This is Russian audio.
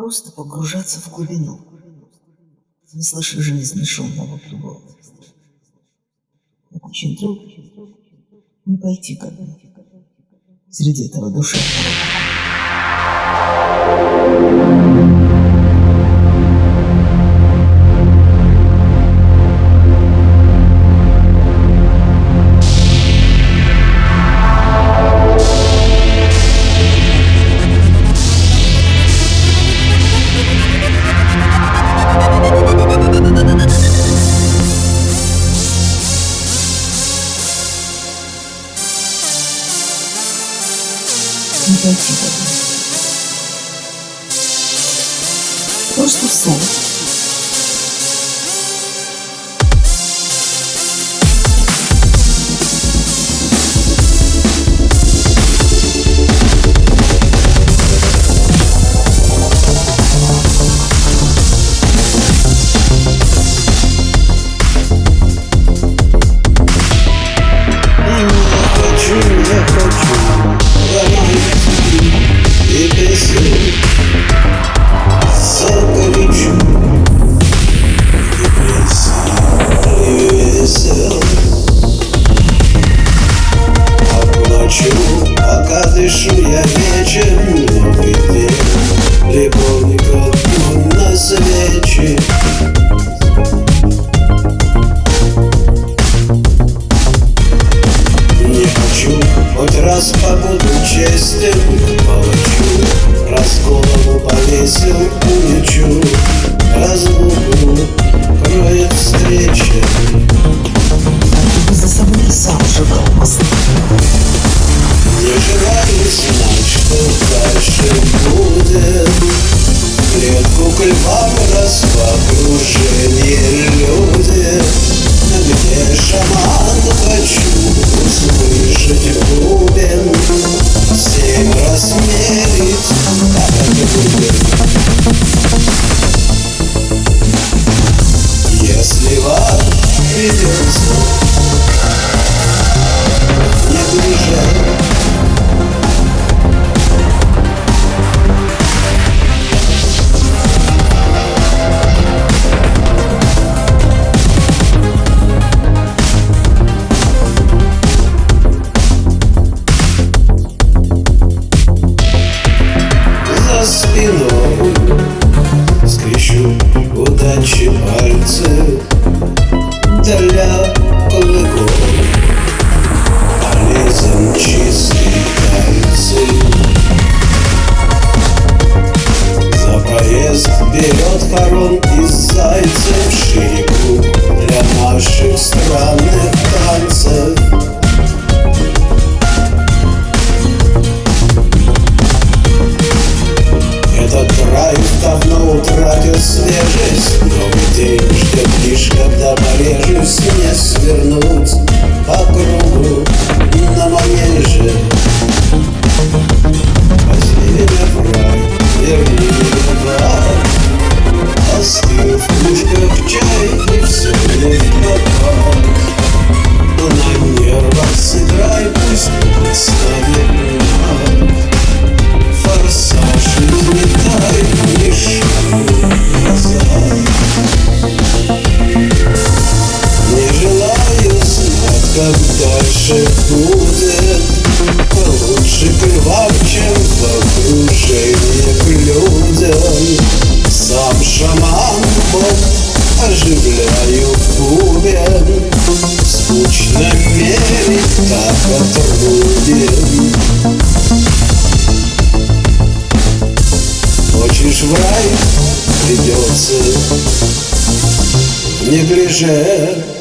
Просто погружаться в глубину. Не слыша жизни шумного кругом. Очень трудно не пойти ко дну среди этого душевного. Не пойти дну. Просто встать. Раз побуду честен Получу, раз голову повесил, улечу Разлуку кроет встреча за собой сам сжигал мосты. Не желаю Если вам придется удачи когда порежусь Не свернуть по кругу на манеже дальше будет Лучше львам, чем в окружении к людям. Сам шаман Бог оживляю бубен Скучно мерить так отруден Хочешь в рай? Придется. В неглиже